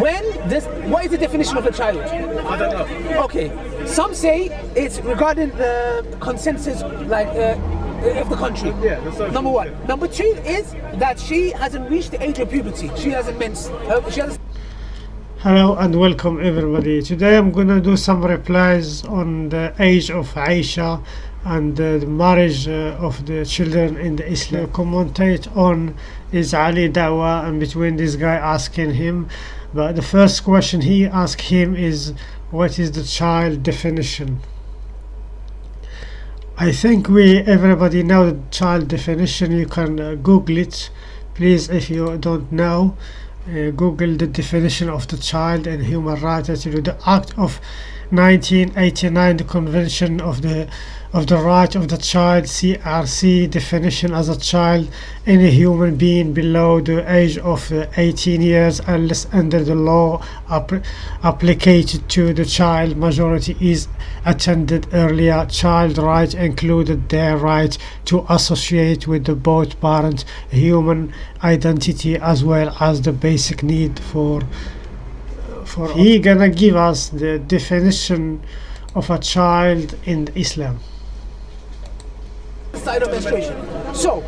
When this, what is the definition of a child? I don't know. Okay, some say it's regarding the consensus, like uh, of the country. Yeah, the Number one. yeah. Number two is that she hasn't reached the age of puberty. She hasn't mens. Uh, she hasn't Hello and welcome everybody. Today I'm gonna do some replies on the age of Aisha and uh, the marriage uh, of the children in the Islam. Commentate on is Ali Dawah and between this guy asking him. But the first question he asked him is what is the child definition? I think we everybody know the child definition. You can uh, Google it, please. If you don't know, uh, Google the definition of the child and human rights. The Act of 1989, the Convention of the of the Right of the Child (CRC) definition as a child any human being below the age of uh, 18 years unless under the law app- applied to the child majority is attended earlier. Child rights included their right to associate with the both parents human identity as well as the basic need for for he gonna give us the definition of a child in Islam side of menstruation. So,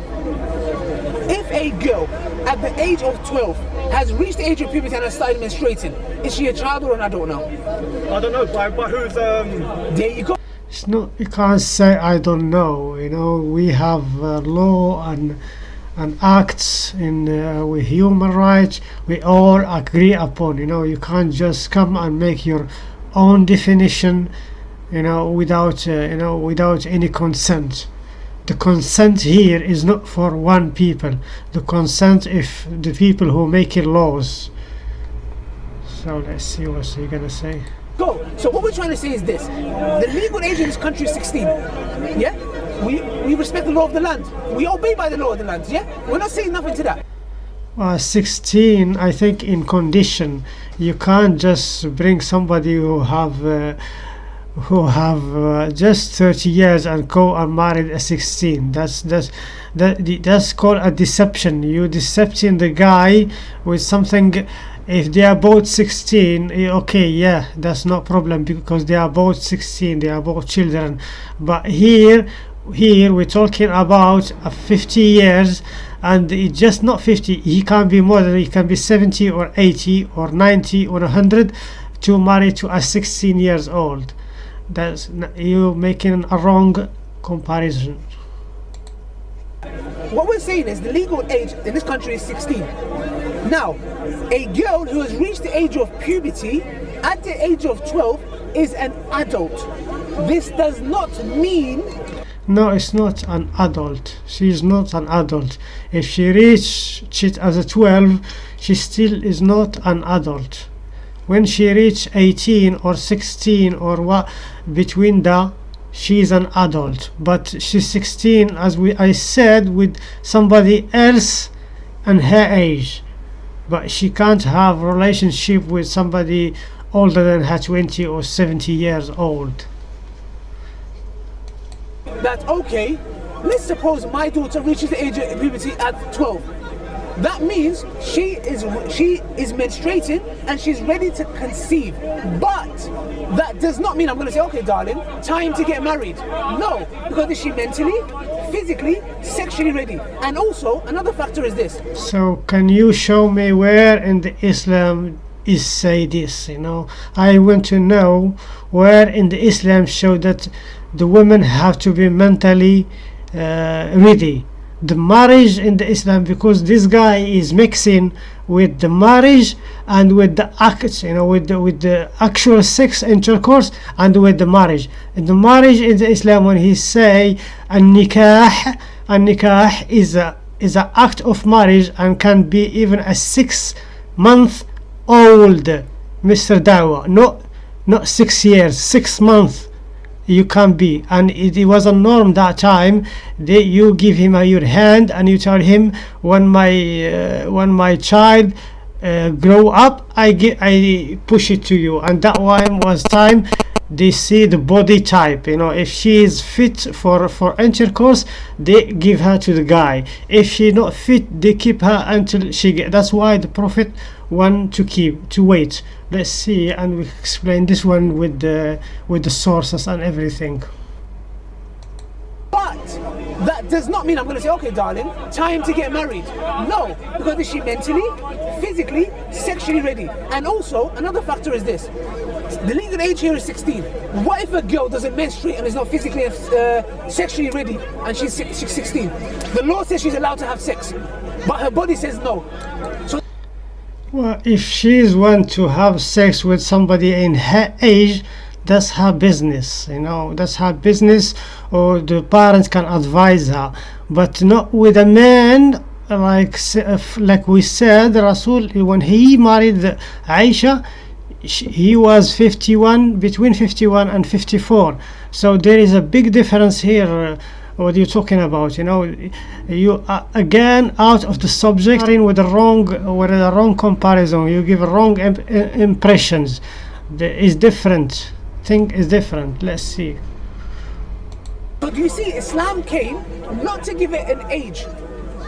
if a girl at the age of 12 has reached the age of puberty and has started menstruating, is she a child or an adult now? I don't know. By, by who's um? There you go. it's not you can't say I don't know you know we have uh, law and and acts in uh, with human rights we all agree upon you know you can't just come and make your own definition you know without uh, you know without any consent the consent here is not for one people the consent if the people who make it laws so let's see what he gonna say Go. So what we're trying to say is this: the legal age in this country is 16. Yeah. We we respect the law of the land. We obey by the law of the land. Yeah. We're not saying nothing to that. Uh, 16 i think in condition you can't just bring somebody who have uh, who have uh, just 30 years and go and married at 16 that's that's that that's called a deception. You decepting the guy with something if they are both 16 eh, okay yeah that's no problem because they are both 16 they are both children. But here here we're talking about uh, 50 years and it's just not 50 he can be more than he can be 70 or 80 or 90 or 100 to marry to a 16 years old that's you making a wrong comparison What we're saying is the legal age in this country is 16. Now, a girl who has reached the age of puberty at the age of 12 is an adult. This does not mean no it's not an adult she is not an adult if she reached it as a 12 she still is not an adult when she reach 18 or 16 or what between the she is an adult. But she's 16 as we I said with somebody else and her age. But she can't have relationship with somebody older than her 20 or 70 years old. That okay, let's suppose my daughter reaches the age of puberty at 12. That means she is she is menstruating and she's ready to conceive. But that does not mean I'm going to say, okay, darling, time to get married. No, because is she mentally, physically, sexually ready? And also another factor is this: So can you show me where in the Islam is say this? You know, I want to know where in the Islam show that the women have to be mentally uh, ready. The marriage in the Islam because this guy is mixing with the marriage and with the act, you know, with the with the actual sex intercourse and with the marriage. The marriage in the Islam, when he say an nikah, an nikah is a is an act of marriage and can be even a six month old Mr. Dawah not not six years six months you can't be. And it, it was a norm that time they, you give him a, your hand and you tell him when my uh, when my child uh, grow up I get I push it to you. And that one was time they see the body type you know. If she is fit for for intercourse they give her to the guy. If she not fit they keep her until she get that's why the prophet want to keep to wait let's see and we explain this one with the with the sources and everything But that does not mean I'm going to say, okay, darling, time to get married. No, because is she mentally, physically, sexually ready? And also, another factor is this the legal age here is 16. What if a girl doesn't menstruate and is not physically uh, sexually ready and she's, she's 16? The law says she's allowed to have sex, but her body says no. So Well, if she's want to have sex with somebody in her age, that's her business, you know, that's her business, or the parents can advise her, but not with a man. Like uh, like we said, Rasul when he married Aisha, sh- he was 51 between 51 and 54. So there is a big difference here. Uh, what you're talking about you know you are again out of the subject in with the wrong with the wrong comparison you give wrong imp- impressions the is different thing is different let's see But you see, Islam came not to give it an age.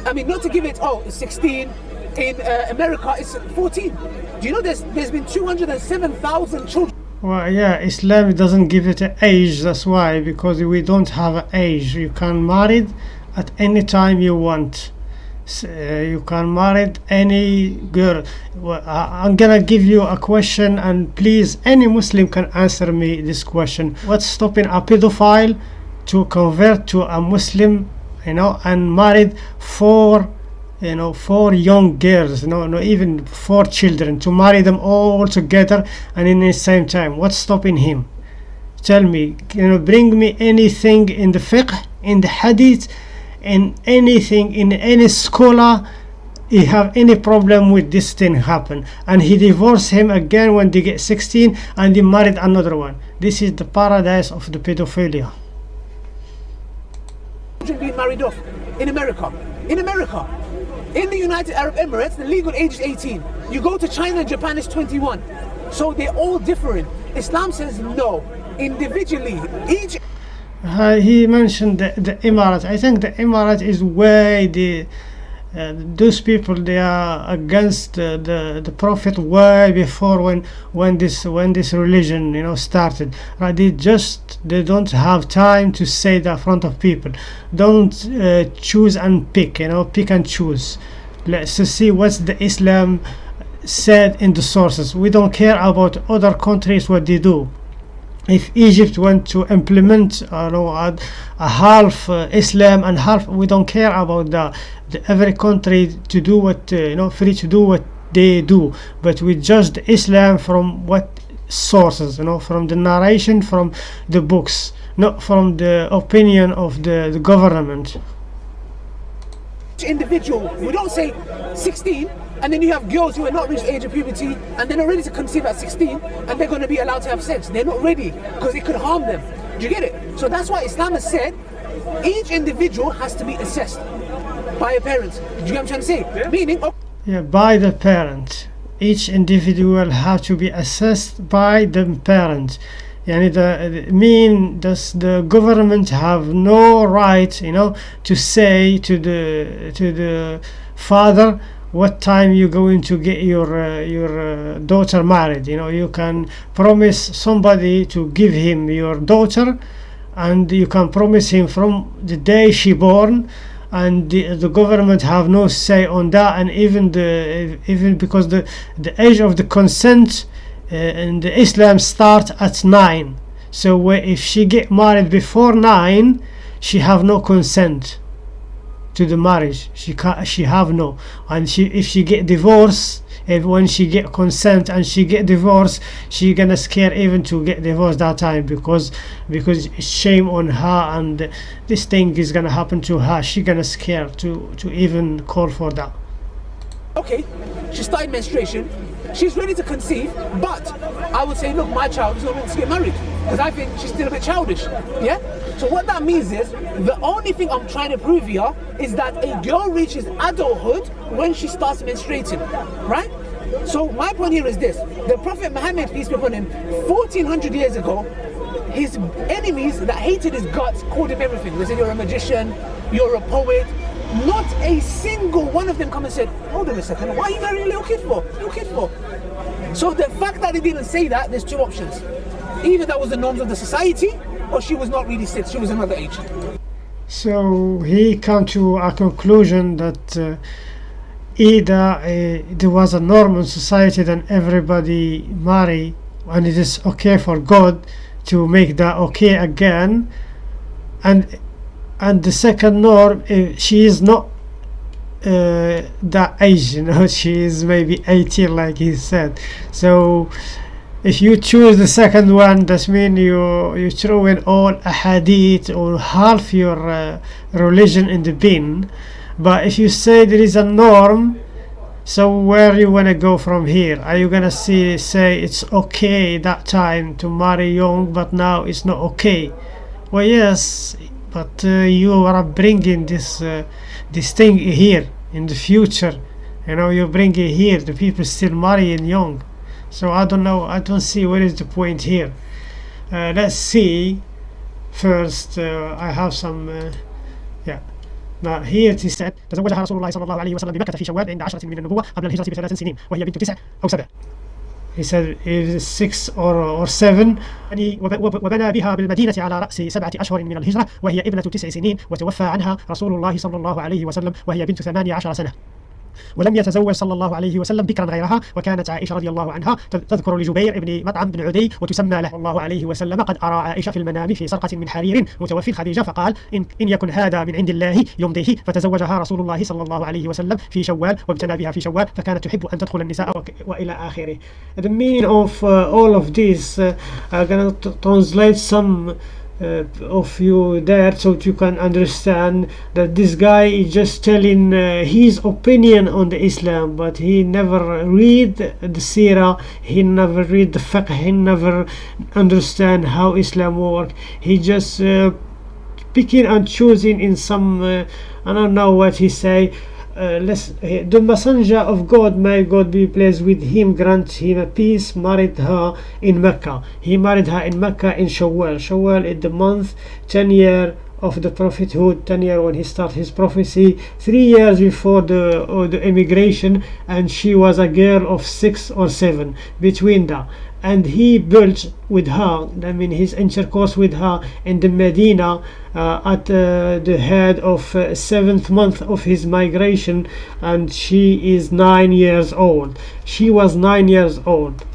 I mean, not to give it, oh, 16. In uh, America, it's 14. Do you know there's, there's been 207,000 children well yeah islam doesn't give it an age that's why because we don't have an age. You can marry at any time you want. Uh, you can marry any girl. I'm gonna give you a question and please any muslim can answer me this question. What's stopping a pedophile to convert to a muslim you know and married four you know four young girls no no even four children to marry them all together and in the same time. What's stopping him? Tell me you know bring me anything in the fiqh in the hadith in anything in any scholar he have any problem with this thing happen. And he divorced him again when they get 16 and he married another one. This is the paradise of the pedophilia. Being married off in America. In America. In the United Arab Emirates, the legal age is 18. You go to China and Japan, it's 21. So they're all different. Islam says no. Individually, each Uh, he mentioned the, the Emirate. I think the Emirate is way the uh, those people they are against the, the the Prophet way before when when this when this religion you know started. Right? They just they don't have time to say that front of people. Don't uh, choose and pick. You know, pick and choose. Let's see what's the Islam said in the sources. We don't care about other countries what they do if Egypt want to implement uh, no, a, half uh, Islam and half we don't care about the, the every country to do what uh, you know free to do what they do. But we judge Islam from what sources you know from the narration from the books not from the opinion of the, the government. Individual, we don't say 16, and then you have girls who are not reached age of puberty and they're not ready to conceive at 16 and they're going to be allowed to have sex. They're not ready because it could harm them. Do you get it? So that's why Islam has said each individual has to be assessed by a parent. Do you get what I'm trying to say? Meaning, oh, yeah, by the parent each individual has to be assessed by the parent yani the, the mean does the government have no right you know to say to the to the father what time you going to get your uh, your uh, daughter married you know you can promise somebody to give him your daughter and you can promise him from the day she born and the, the government have no say on that and even the even because the the age of the consent uh, in the Islam start at nine. So if she get married before nine she have no consent to the marriage she can't she have no. And she if she get divorced if when she get consent and she get divorced she gonna scare even to get divorced that time because because it's shame on her and this thing is gonna happen to her. She gonna scare to to even call for that. Okay, she started menstruation, she's ready to conceive, but I would say, look, my child is not ready to get married because I think she's still a bit childish. Yeah? So what that means is the only thing I'm trying to prove here is that a girl reaches adulthood when she starts menstruating, right? So my point here is this: the Prophet Muhammad, peace be upon him, 1400 years ago, his enemies that hated his guts called him everything. They said you're a magician, you're a poet, Not a single one of them come and said, hold on a second, why are you marrying a little kid for? Little kid for? So the fact that they didn't say that, there's two options. Either that was the norms of the society, or she was not really six, she was another age. So he come to a conclusion that uh, either uh, there was a norm in society that everybody marry and it is okay for God to make that okay again and and the second norm uh, she is not uh, that age you know she is maybe 18 like he said. So if you choose the second one that means you you throw in all a hadith or half your uh, religion in the bin. But if you say there is a norm so where you wanna go from here? Are you gonna see say it's okay that time to marry young but now it's not okay? Well yes but uh, you are bringing this uh, this thing here in the future you know you bring it here the people still marrying young so I don't know I don't see what is the point here uh, let's see first uh, I have some uh, yeah now here it is said تزوجها رسول الله صلى الله عليه وسلم بمكة في شوال عند عشرة من النبوة قبل الهجرة بثلاث سنين وهي بنت تسع أو سبع he said is six or, or seven. يعني وب- وب- وبنى بها بالمدينة على رأس سبعة أشهر من الهجرة وهي ابنة تسع سنين وتوفى عنها رسول الله صلى الله عليه وسلم وهي بنت ثمانية عشر سنة. ولم يتزوج صلى الله عليه وسلم بكرا غيرها وكانت عائشة رضي الله عنها تذ- تذكر لجبير بن مطعم بن عدي وتسمى له. الله عليه وسلم قد أرى عائشة في المنام في سرقة من حرير متوفي خديجة فقال إن, إن يكن هذا من عند الله يمضيه. فتزوجها رسول الله صلى الله عليه وسلم في شوال وابتنى بها في شوال فكانت تحب أن تدخل النساء وإلى آخره. The meaning of uh, all of this uh, I'm gonna translate some uh, of you there so you can understand that this guy is just telling uh, his opinion on the Islam but he never read the Sirah he never read the fiqh he never understand how Islam work. He just uh, picking and choosing in some uh, I don't know what he say uh, let's, uh, the messenger of God may God be pleased with him grant him a peace married her in Mecca. He married her in Mecca in Shawwal. Shawwal is the month 10 year of the prophethood 10 year when he started his prophecy three years before the uh, the immigration and she was a girl of six or seven. Between that and he built with her I mean his intercourse with her in the Medina uh, at uh, the head of uh, seventh month of his migration and she is nine years old. She was nine years old.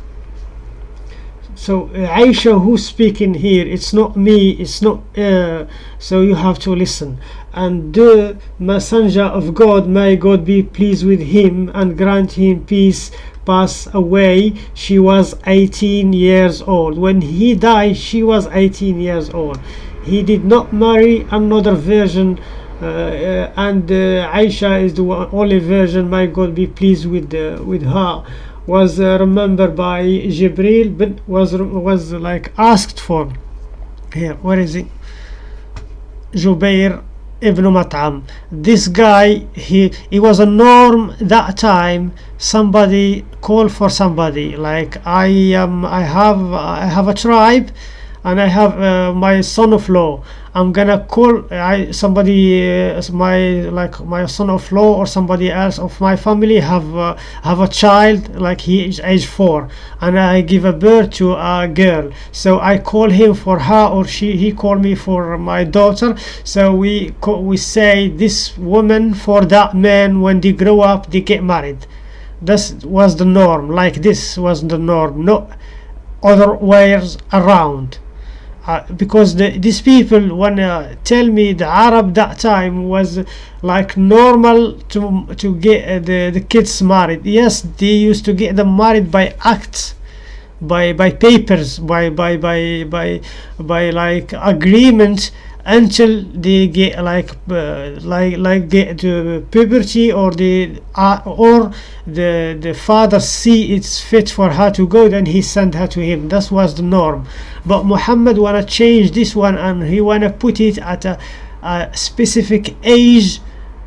So uh, Aisha who's speaking here it's not me it's not uh, so you have to listen. And the messenger of God may God be pleased with him and grant him peace pass away she was 18 years old. When he died she was 18 years old. He did not marry another virgin uh, uh, and uh, Aisha is the only virgin my God be pleased with uh, with her was uh, remembered by Jibril but was was like asked for. Here where is he Jubair ibn Mat'am. This guy he he was a norm that time. Somebody call for somebody like I am I have I have a tribe and I have uh, my son-of-law I'm gonna call I somebody uh, my like my son-of-law or somebody else of my family have uh, have a child like he is age four and I give a birth to a girl. So I call him for her or she he call me for my daughter. So we we say this woman for that man when they grow up they get married. This was the norm like this was the norm no other ways around uh, because the, these people wanna tell me the Arab that time was like normal to to get uh, the the kids married. Yes, they used to get them married by acts, by by papers, by by by by by like agreement until they get like uh, like like get to puberty or the uh, or the the father see it's fit for her to go then he send her to him. That was the norm. But Muhammad wanna change this one and he wanna put it at a, a specific age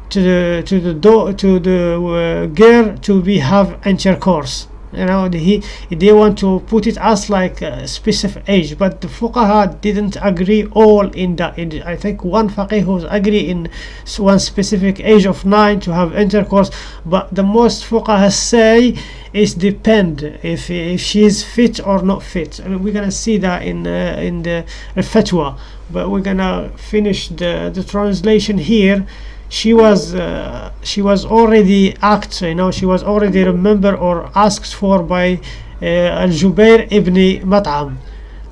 to the to the do, to the uh, girl to be have intercourse you know the, he they want to put it as like a specific age but the fuqaha didn't agree all in that in, i think one faqih was agree in one specific age of 9 to have intercourse but the most fuqaha say is depend if if she is fit or not fit. And we're gonna see that in uh, in the fatwa but we're gonna finish the the translation here she was uh, she was already asked you know she was already remembered or asked for by uh, الجبير ابن مطعم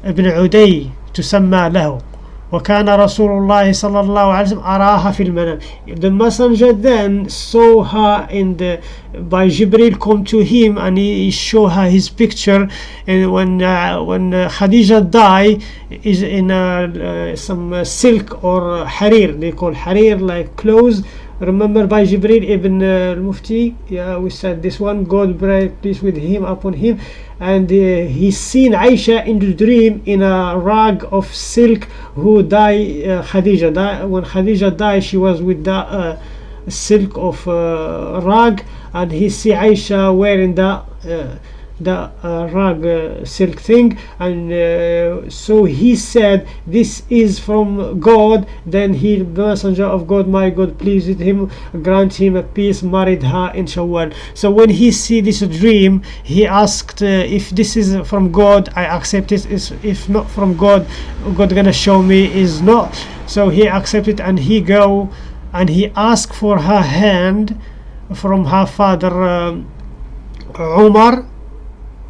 ابن عدي تسمى له وكان رسول الله صلى الله عليه وسلم أراها في المنام the messenger then saw her in the by Jibril come to him and he, he show her his picture and when uh, when uh, Khadija died is in uh, uh, some uh, silk or uh, harir they call harir like clothes remember by Jibril ibn uh, al-Mufti? Yeah we said this one God be pleased with him upon him. And uh, he seen Aisha in the dream in a rag of silk who died uh, Khadija. Die, when Khadija died she was with that uh, silk of uh, rag. And he see Aisha wearing that uh, the uh, rag uh, silk thing and uh, so he said this is from God. Then he the messenger of God my God pleased him grant him a peace married her in Shawwal so when he see this dream he asked if this is from God I accept it. If not from God God gonna show me is not. So he accepted and he go and he asked for her hand from her father um, Umar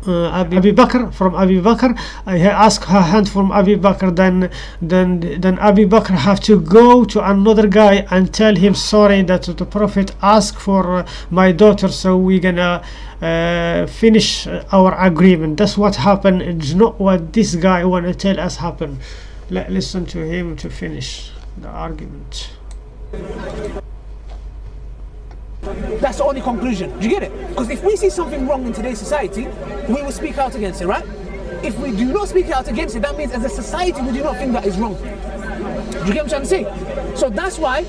uh, Abi Abi Bakr from Abi Bakr. I ask her hand from Abi Bakr then then then Abi Bakr have to go to another guy and tell him sorry that the prophet asked for uh, my daughter so we're gonna uh, finish our agreement. That's what happened. It's not what this guy want to tell us happened. Let, listen to him to finish the argument That's the only conclusion. Do you get it? Because if we see something wrong in today's society, we will speak out against it, right? If we do not speak out against it, that means as a society we do not think that is wrong. Do you get what I'm trying to say? So that's why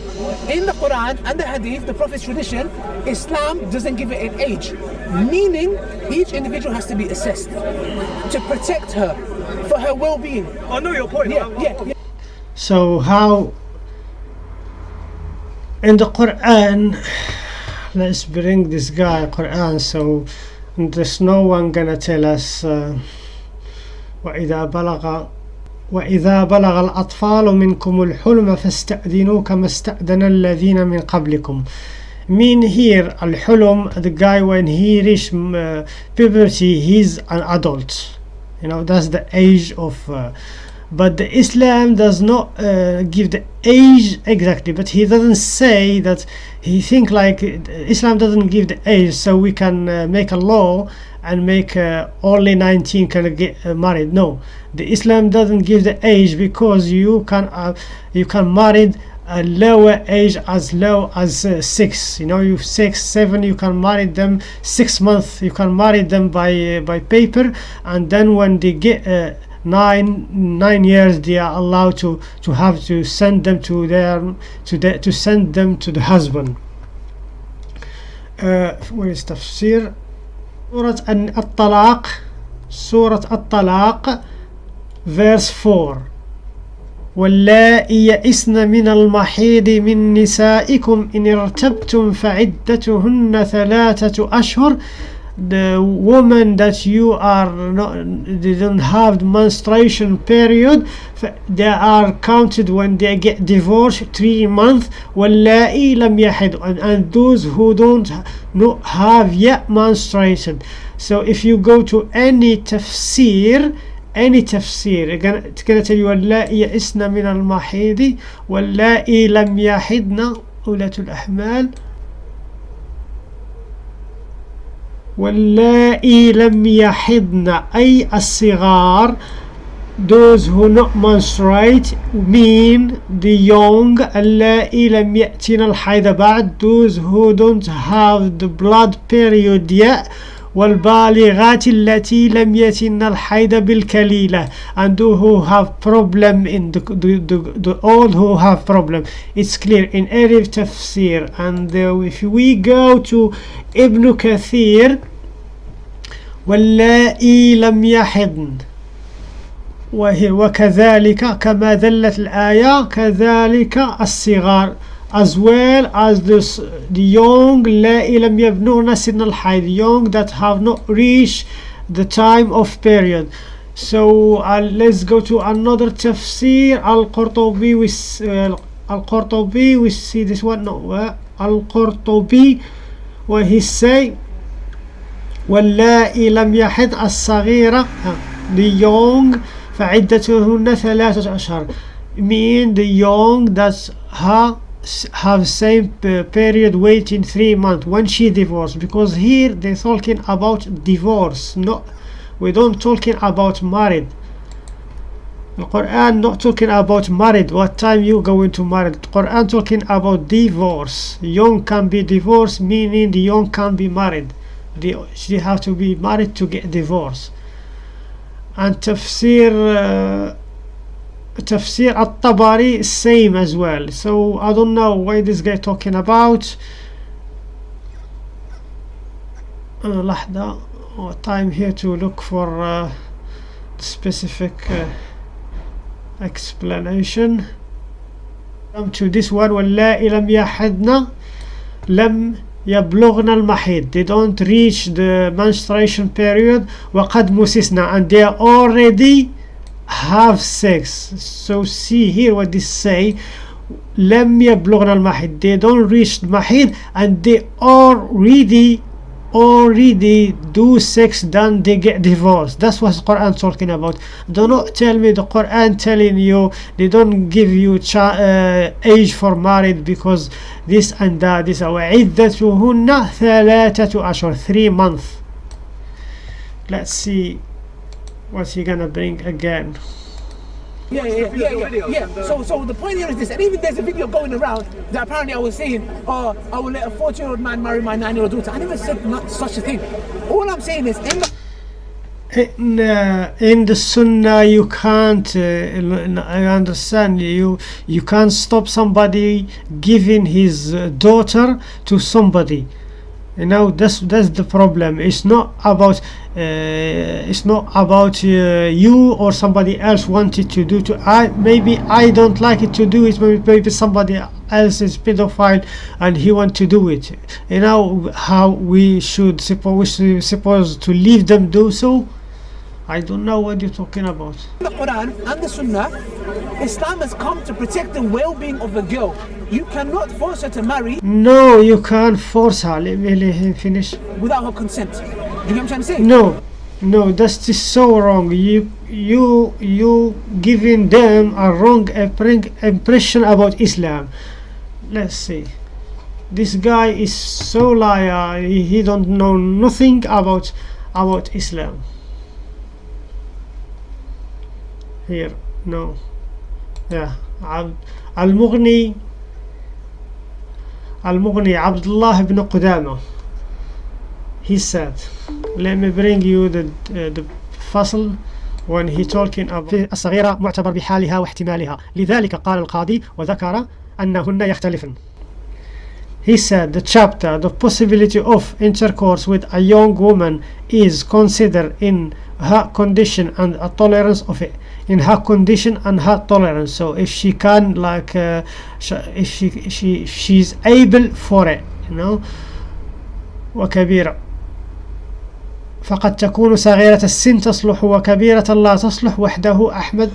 in the Quran and the Hadith, the Prophet's tradition, Islam doesn't give it an age. Meaning each individual has to be assessed to protect her for her well-being. Oh, I know your point. Yeah, yeah, yeah. So how in the Quran let's bring this guy Quran so there's no one gonna tell us uh, وإذا بلغ وإذا بلغ الأطفال منكم الحلم فاستأذنوا كما استأذن الذين من قبلكم mean here الحلم the guy when he reach uh, puberty he's an adult you know that's the age of uh, but the Islam does not uh, give the age exactly but he doesn't say that he think like uh, Islam doesn't give the age so we can uh, make a law and make uh, only 19 can get uh, married. No the Islam doesn't give the age because you can uh, you can marry a lower age as low as six. You know you six seven you can marry them six months. You can marry them by by paper and then when they get nine nine years they are allowed to to have to send them to their to the, to send them to the husband uh, where is tafsir سورة الطلاق سورة الطلاق verse 4 واللائي يئسن من المحيض من نسائكم إن ارتبتم فعدتهن ثلاثة أشهر the woman that you are not they don't have menstruation period they are counted when they get divorced three months واللائي لم يحض and, and those who don't have yet menstruated so if you go to any tafsir any tafsir it's gonna, tell you واللائي يئسن من المحيض واللائي لم يحضن أولاة الأحمال واللائي لم يحضن أي الصغار those who not menstruate mean the young اللائي لم يأتين الحيض بعد those who don't have the blood period yet والبالغات التي لم يتن الحيض بالكليلة and who have problem in the, the, the, the all who have problem it's clear in every tafsir and uh, if we go to Ibn Kathir واللائي لم يحضن وكذلك كما دلت الآية كذلك الصغار as well as the, s- the young لم يبلغن سن الحيض young that have not reached the time of period so uh, let's go to another tafsir al-Qurtubi uh, al-Qurtubi we see this one no uh, al-Qurtubi where he say واللائي لم يحض الصغيرة uh, the young فعدتهن ثلاثة أشهر mean the young that ha, have same period waiting three months. When she divorced because here they're talking about divorce not we don't talking about married. The Quran not talking about married. What time you going to marry the Quran talking about divorce. Young can be divorced meaning the young can be married. They, they have to be married to get divorced and tafsir uh, at-Tabari is same as well so I don't know why this guy talking about uh, لحظة oh, time here to look for uh, specific uh, explanation come to this one واللائي لم يحضن لم يبلغن المحيض they don't reach the menstruation period وقد مسسنا and they already have sex so see here what they say لم يبلغن المحيض they don't reach the محيض and they already already do sex then they get divorced that's what Quran talking about do not tell me the Quran telling you they don't give you cha- uh, age for married because this and that this وعدتهن ثلاثة أشهر three months let's see what's he gonna bring again Yeah, yeah, yeah, yeah, yeah. So, so the point here is this, and even there's a video going around that apparently I was saying, oh, I will let a 14 year old man marry my 9 year old daughter. I never said not such a thing. All I'm saying is, in the in, uh, in the sunnah you can't uh, i understand you you can't stop somebody giving his uh, daughter to somebody you know that's that's the problem it's not about it's not about uh, you or somebody else wanted to do to i maybe i don't like it to do it maybe, maybe somebody else is pedophile and he want to do it. You know how we should suppose we supposed to leave them do so I don't know what you're talking about. the Quran and the Sunnah, Islam has come to protect the well being of a girl. You cannot force her to marry No, you can't force her. Let me let him finish. without her consent. Do you get what I'm trying to say? No, no, that's just so wrong. You, you, you giving them a wrong impre- impression about Islam. Let's see. This guy is so liar. He, he don't know nothing about about Islam. Here, no. Yeah, Ab- Al-Mughni Al-Mughni Abdullah ibn Qudama. He said, let me bring you the uh, the فصل when he talking about الصغيرة معتبر بحالها واحتمالها لذلك قال القاضي وذكر أنهن يختلفن He said the chapter the possibility of intercourse with a young woman is considered in her condition and a tolerance of it in her condition and her tolerance so if she can like uh, if she she she's able for it you know وكبيرة فقد تكون صغيرة السن تصلح وكبيرة لا تصلح وحده أحمد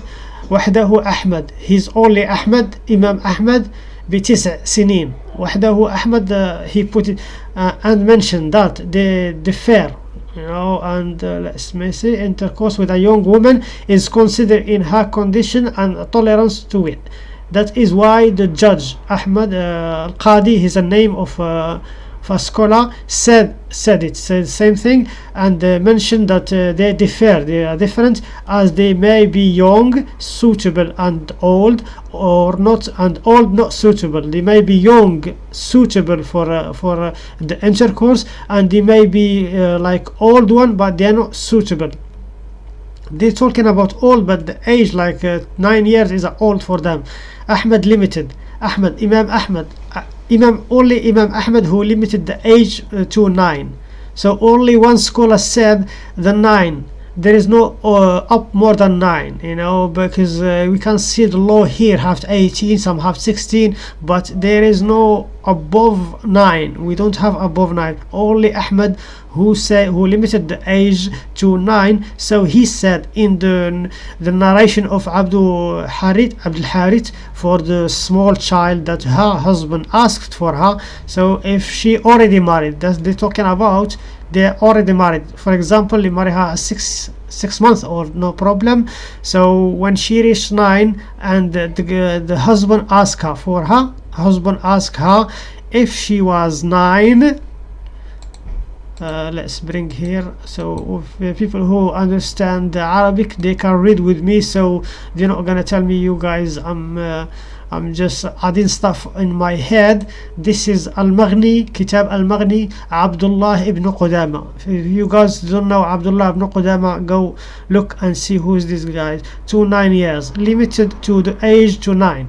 وحده أحمد he's only أحمد إمام أحمد بتسع سنين وحده أحمد uh, he put it uh, and mentioned that the the fair you know and uh, let's see intercourse with a young woman is considered in her condition and tolerance to it. That is why the judge Ahmad uh, Al-Qadi is a name of uh, of a scholar said said it said the same thing and uh, mentioned that uh, they differ they are different as they may be young suitable and old or not and old not suitable. They may be young suitable for uh, for uh, the intercourse and they may be uh, like old one but they are not suitable. They're talking about old but the age like uh, 9 years is old for them. Ahmed limited. Ahmed Imam Ahmed Imam only Imam Ahmed who limited the age uh, to 9 so only one scholar said the nine. There is no uh, up more than 9 you know because uh, we can see the law here have 18 some have 16 but there is no above 9 we don't have above 9 only Ahmed who said who limited the age to 9 so he said in the the narration of Abdul Harith Abdul Harith for the small child that her husband asked for her. So if she already married that's they're talking about they're already married. For example you marry her six six months or no problem. So when she reached nine and the, the, the husband asked her for her husband asked her if she was nine. Uh, let's bring here. So if, people who understand Arabic they can read with me. So they're not gonna tell me you guys I'm uh, I'm just adding stuff in my head. This is Al-Mughni Kitab Al-Mughni Abdullah ibn Qudama. If you guys don't know Abdullah ibn Qudama go look and see who is this guy. To nine years. Limited to the age to nine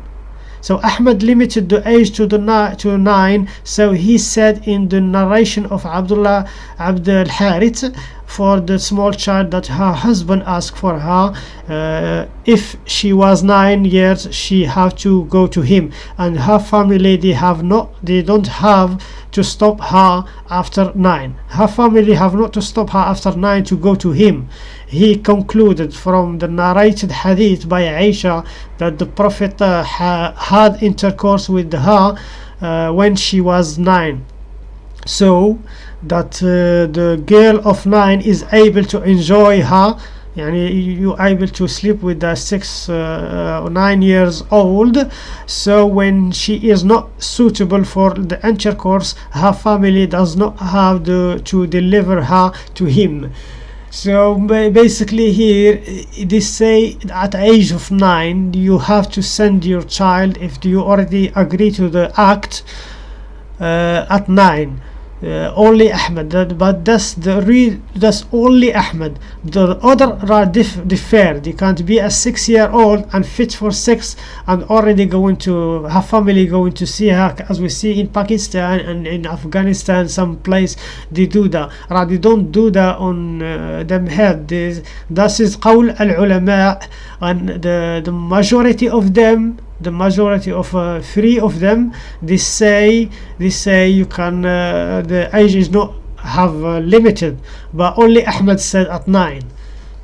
so Ahmed limited the age to the to nine. So he said in the narration of Abdullah Abdul Harith for the small child that her husband asked for her uh, if she was nine years she have to go to him. And her family they have not they don't have to stop her after nine. Her family have not to stop her after nine to go to him he concluded from the narrated hadith by Aisha that the prophet uh, ha had intercourse with her uh, when she was nine. So that uh, the girl of nine is able to enjoy her yani you are able to sleep with the six uh, or nine years old. So when she is not suitable for the intercourse her family does not have the, to deliver her to him so basically here they say at age of nine you have to send your child if you already agree to the act uh, at nine uh, only Ahmed. That, but that's the real that's only Ahmed. The other are dif differ. They can't be a six year old and fit for sex and already going to her family going to see her as we see in Pakistan and in Afghanistan some place they do that. Right they don't do that on uh, them head. This, is al ulama and the the majority of them the majority of uh, three of them they say they say you can uh, the age is not have uh, limited but only Ahmed said at nine.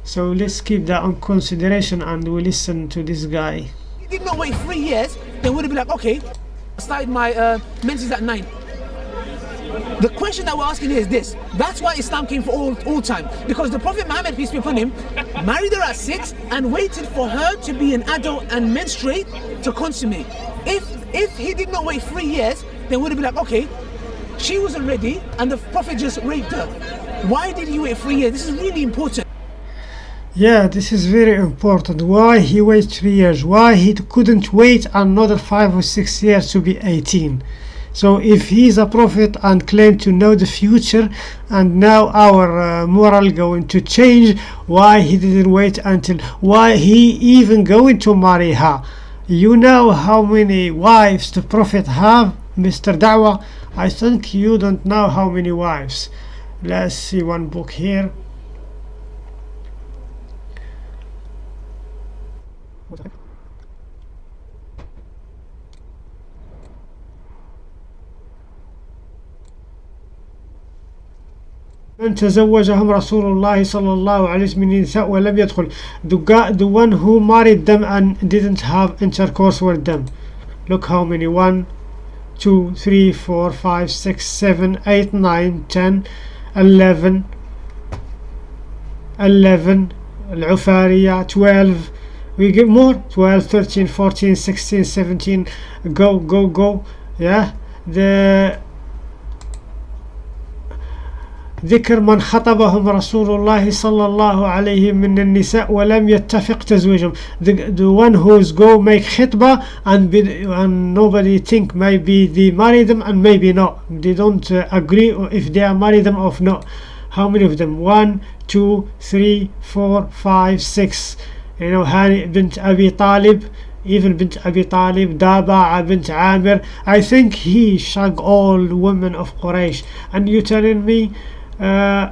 So let's keep that on consideration and we listen to this guy. He did not wait three years then would have been like okay I started my uh, menses at nine the question that we're asking is this. That's why Islam came for all, all time. Because the Prophet Muhammad, peace be upon him, married her at six and waited for her to be an adult and menstruate to consummate. If if he did not wait three years, then would have been like, okay, she wasn't ready and the Prophet just raped her. Why did he wait three years? This is really important. Yeah, this is very important. Why he waited three years? Why he couldn't wait another five or six years to be 18? So if he is a prophet and claim to know the future and now our uh, moral going to change, why he didn't wait until, why he even going to marry her? You know how many wives the prophet have, Mr. Dawah? I think you don't know how many wives. Let's see one book here. من تزوجهم رسول الله صلى الله عليه وسلم من النساء ولم يدخل the, one who married them and didn't have intercourse with them look how many one two three four five six seven eight nine ten eleven eleven العفارية 12 we get more 12 13 14 16 17 go go go yeah the ذكر من خطبهم رسول الله صلى الله عليه من النساء ولم يتفق تزويجهم the, the one who's go make khitbah and, be, and nobody think maybe they marry them and maybe not they don't uh, agree if they are marry them or not how many of them one two three four five six you know هاني بنت أبي طالب even bint Abi Talib, Daba bint Amir. I think he shag all women of Quraysh. And you telling me uh,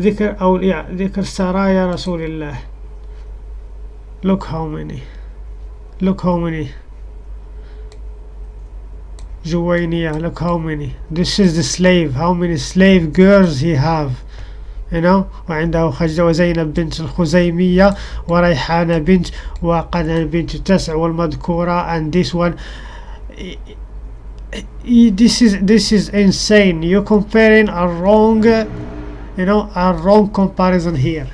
ذكر أو ذكر سرايا رسول الله look how many look how many Juwayniya look how many this is the slave how many slave girls he have you know وعنده خجة وزينب بنت الخزيمية وريحانة بنت وقنا بنت تسع والمذكورة and this one this is this is insane. You're comparing a wrong you know a wrong comparison here.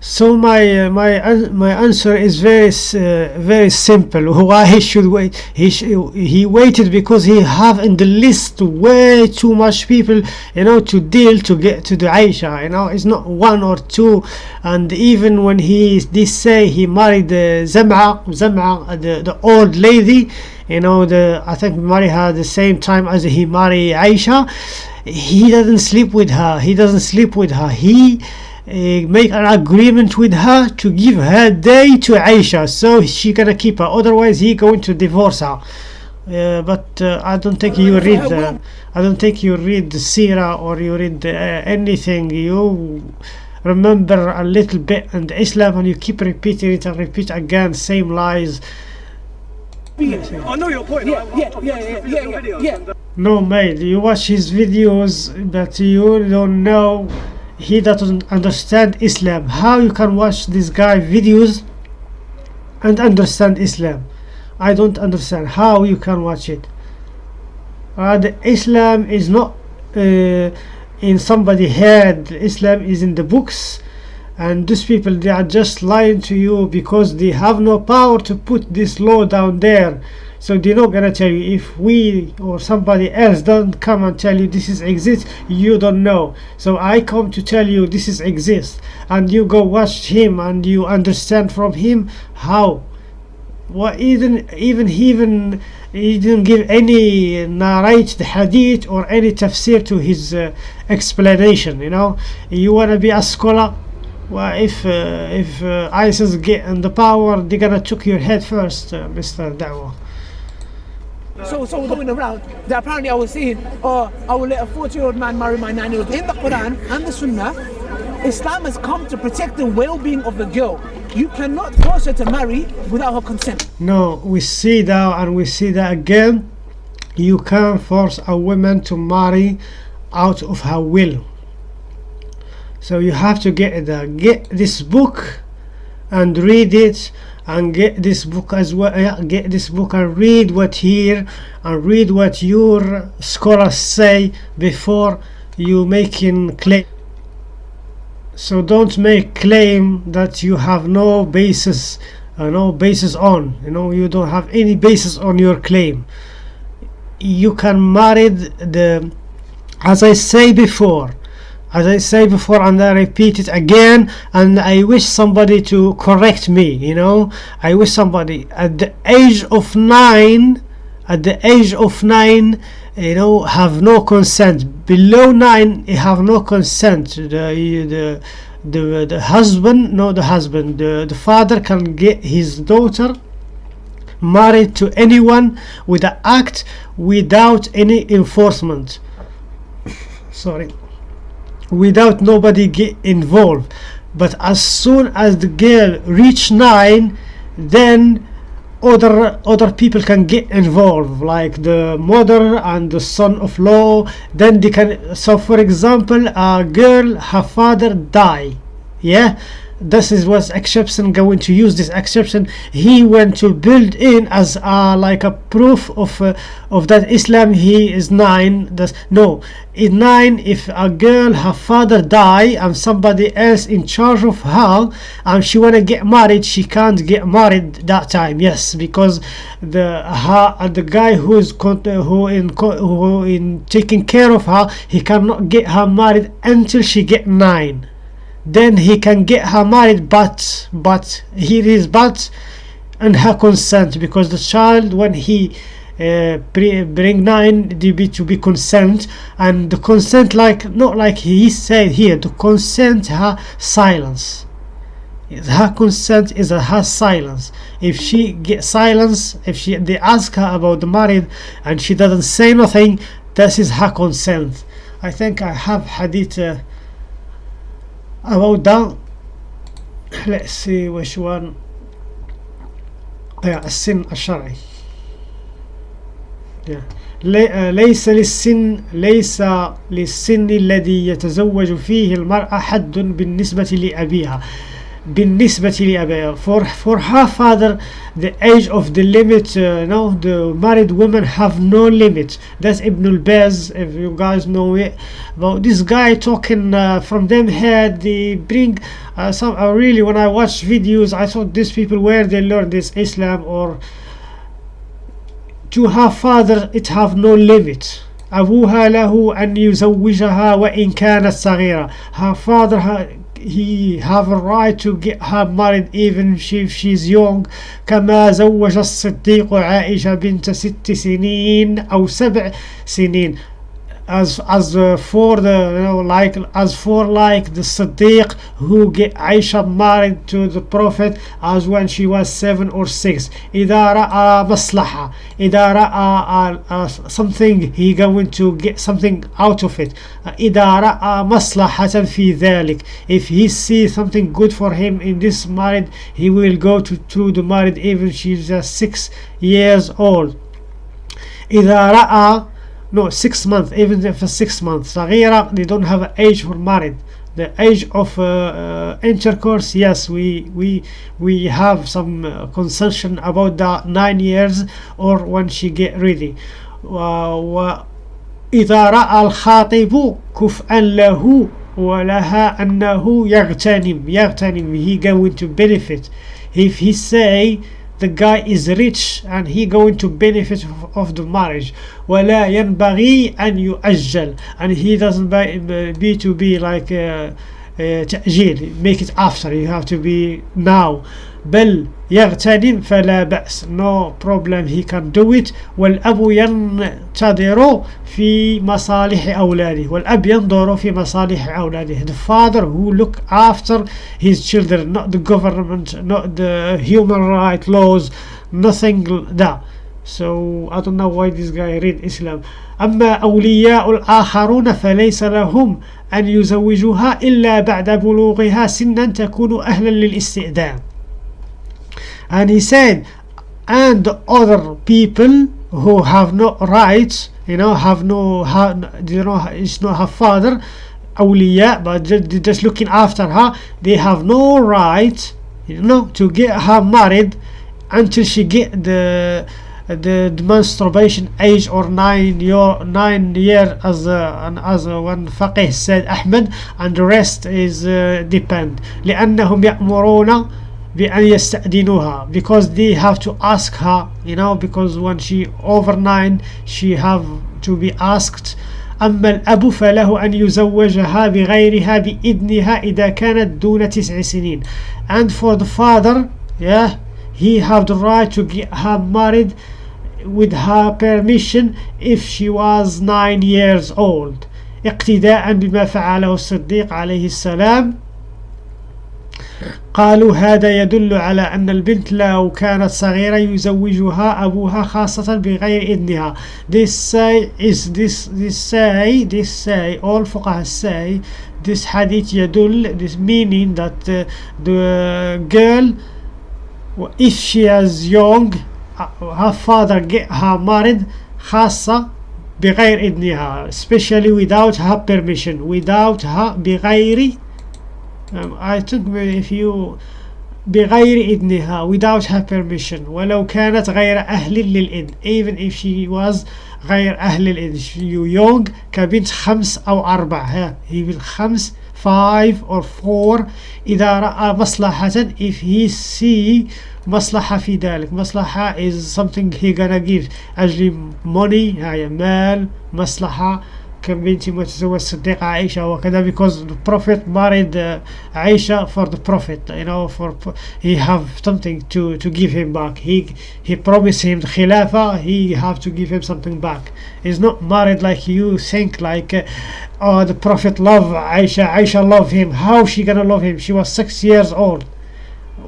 So my uh, my an- my answer is very uh, very simple. Why he should wait he sh- he waited because he have in the list way too much people you know to deal to get to the Aisha you know. It's not one or two. And even when he they say he married uh, Zam'a Zam'a uh, the the old lady you know the I think marry her the same time as he married Aisha. He doesn't sleep with her. He doesn't sleep with her. He uh, make an agreement with her to give her day to Aisha so she gonna keep her. Otherwise he going to divorce her. Uh, but uh, I don't think you read the, I don't think you read the Sira or you read uh, anything. You remember a little bit in Islam and you keep repeating it and repeat again same lies I know your point. Yeah, yeah, yeah, yeah, yeah, yeah, videos yeah. and, uh, No, mate, you watch his videos, but you don't know. He doesn't understand Islam. How you can watch this guy videos and understand Islam? I don't understand how you can watch it. Uh, the Islam is not uh, in somebody head. Islam is in the books, and these people they are just lying to you because they have no power to put this law down there. So they're not gonna tell you. If we or somebody else don't come and tell you this is exist you don't know. So i come to tell you this is exist. And you go watch him and you understand from him how. What even even he even he didn't give any narrate the hadith or any tafsir to his uh, explanation you know? You want to be a scholar well if uh, if uh, isis get in the power they're gonna took your head first uh, mr Dawah. So, so we're going around. That apparently I was saying, oh, I will let a 40 year old man marry my 9 year old. In the Quran and the Sunnah, Islam has come to protect the well being of the girl. You cannot force her to marry without her consent. No, we see that and we see that again. You can't force a woman to marry out of her will. So you have to get the get this book and read it and get this book as well yeah, get this book and read what here and read what your scholars say before you making claim. So don't make claim that you have no basis uh, no basis on you know you don't have any basis on your claim. You can marry the as i say before as I say before and I repeat it again and I wish somebody to correct me you know? I wish somebody at the age of nine at the age of nine you know have no consent. Below nine have no consent. The the the, the husband no the husband. The, the father can get his daughter married to anyone with an act without any enforcement. Sorry without nobody get involved. But as soon as the girl reach nine then other other people can get involved like the mother and the son of law. Then they can so for example a girl her father die yeah this is was exception going to use this exception. He went to build in as a, like a proof of uh, of that islam he is nine that's no. In nine if a girl her father die and somebody else in charge of her and she want to get married she can't get married that time yes because the her uh, the guy who is who in who in taking care of her he cannot get her married until she get nine then he can get her married but but is but and her consent because the child when he uh, bring nine to be to be consent and the consent like not like he said here the consent her silence. Her consent is her silence. If she get silence if she they ask her about the married and she doesn't say nothing this is her consent. I think I have hadith uh, see which one yeah, السن الشرعي. ليس للسن ليس للسن الذي يتزوج فيه المرأة حد بالنسبة لأبيها. بالنسبة لأبيها for, for her father the age of the limit uh, no the married women have no limit that's Ibn al-Baz if you guys know it about this guy talking uh, from them head they bring uh, some uh, really when I watch videos I thought these people where they learn this Islam or to her father it have no limit أبوها له أن يزوجها وإن كانت صغيرة her father ha- he have a right to get her married even if she- if she's young كما زوج الصديق عائشة بنت ست سنين أو سبع سنين as as uh, for the you know like as for like the Siddiq who get Aisha married to the Prophet as when she was seven or six إذا رأى مصلحة إذا رأى uh, uh, something he going to get something out of it uh, إذا رأى مصلحة في ذلك if he sees something good for him in this married he will go to, to the married even she's uh, six years old إذا رأى no six months even if it's six months صغيرة they don't have an age for married the age of uh, uh, intercourse yes we we we have some uh, concession about the nine years or when she get ready و- وإذا رأى الخاطب كفءا له ولها أنه يغتنم يغتنم he going to benefit if he say the guy is rich and he going to benefit of, of the marriage ولا ينبغي أن يؤجل and he doesn't be, be to be like uh, uh, تأجيل make it after you have to be now بل يغتنم فلا بأس no problem he can do it والأب ينتظر في مصالح أولاده والأب ينظر في مصالح أولاده the father who look after his children not the government not the human right laws nothing that so I don't know why this guy read Islam أما أولياء الآخرون فليس لهم أن يزوجوها إلا بعد بلوغها سنا تكون أهلا للاستئذان and he said and the other people who have no rights you know have no have, you know it's not her father awliya but just, just looking after her they have no right you know to get her married until she get the the, the masturbation age or nine year nine year as uh, and as uh, one faqih said Ahmed and the rest is uh, depend لأنهم يأمرون بأن يستأذنوها because they have to ask her you know because when she over nine she have to be asked أما الأب فله أن يزوجها بغيرها بإذنها إذا كانت دون تسع سنين and for the father yeah he have the right to get her married with her permission if she was nine years old اقتداء بما فعله الصديق عليه السلام قالوا هذا يدل على أن البنت لو كانت صغيرة يزوجها أبوها خاصة بغير إذنها this say is this this say this say all فقهاء say this hadith يدل this meaning that uh, the girl if she is young uh, her father get her married خاصة بغير إذنها especially without her permission without her بغير um, I think if you بغير إذنها without her permission ولو كانت غير أهل للإذن even if she was غير أهل الإذن you young كبنت خمس أو أربع ها هي بالخمس five or four إذا رأى مصلحة if he see مصلحة في ذلك مصلحة is something he gonna give أجل money هاي مال مصلحة كبنت متزوج الصديقة عائشة وكذا because the prophet married uh, Aisha for the prophet you know for he have something to to give him back he he promised him the khilafah he have to give him something back he's not married like you think like uh, oh the prophet love Aisha Aisha love him how she gonna love him she was six years old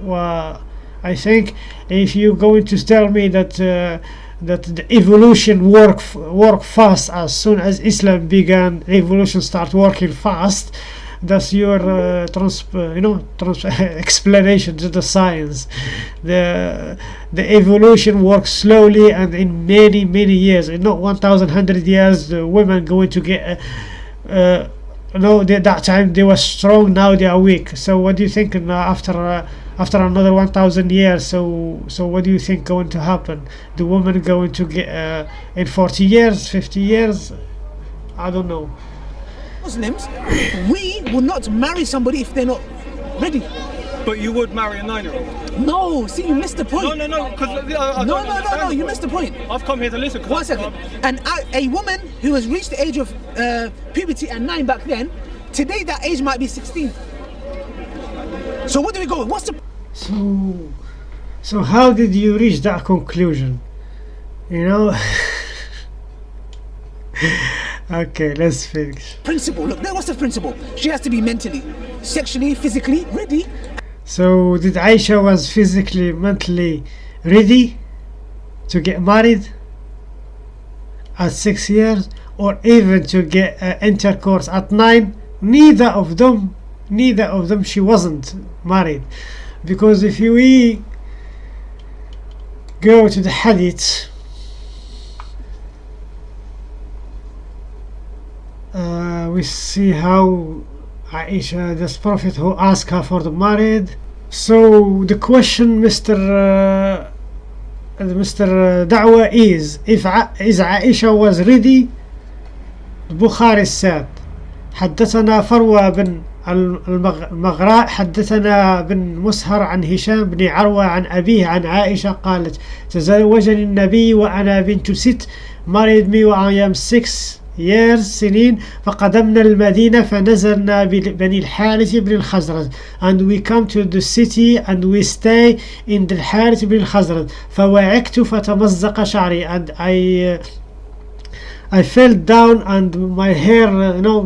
well, I think if you going to tell me that uh, that the evolution work work fast as soon as Islam began evolution start working fast. That's your uh, trans uh, you know trans explanation to the science. The the evolution works slowly and in many many years. In not 1100 years the women going to get uh, uh, no that time they were strong now they are weak. So what do you think after uh, after another 1000 years so so what do you think going to happen the woman going to get uh, in 40 years 50 years i don't know Muslims, we will not marry somebody if they're not ready. But you would marry a nine-year-old. No, see, you missed the point. No, no, no. Because I, I no, don't no, no, no, you missed the point. point. I've come here to listen. One I- second. And a, a woman who has reached the age of uh, puberty at nine back then, today that age might be 16. So what do we go? What's the so so how did you reach that conclusion you know okay let's finish principle? Look, what's the principle? She has to be mentally, sexually, physically ready. so did Aisha was physically mentally ready to get married at six years or even to get uh, intercourse at nine neither of them neither of them she wasn't married because if we go to the hadith uh, we see how Aisha this prophet who asked her for the married. so the question Mr. Uh, Mr. Uh, Dawah is if is Aisha was ready Bukhari said حدثنا فروة بن المغراء حدثنا بن مسهر عن هشام بن عروة عن أبيه عن عائشة قالت تزوجني النبي وأنا بنت ست married me وأنا am six years سنين فقدمنا المدينة فنزلنا بني الحارث بن الخزرج and we come to the city and we stay in the الحارث بن الخزرج فوعكت فتمزق شعري and I I fell down and my hair uh, you know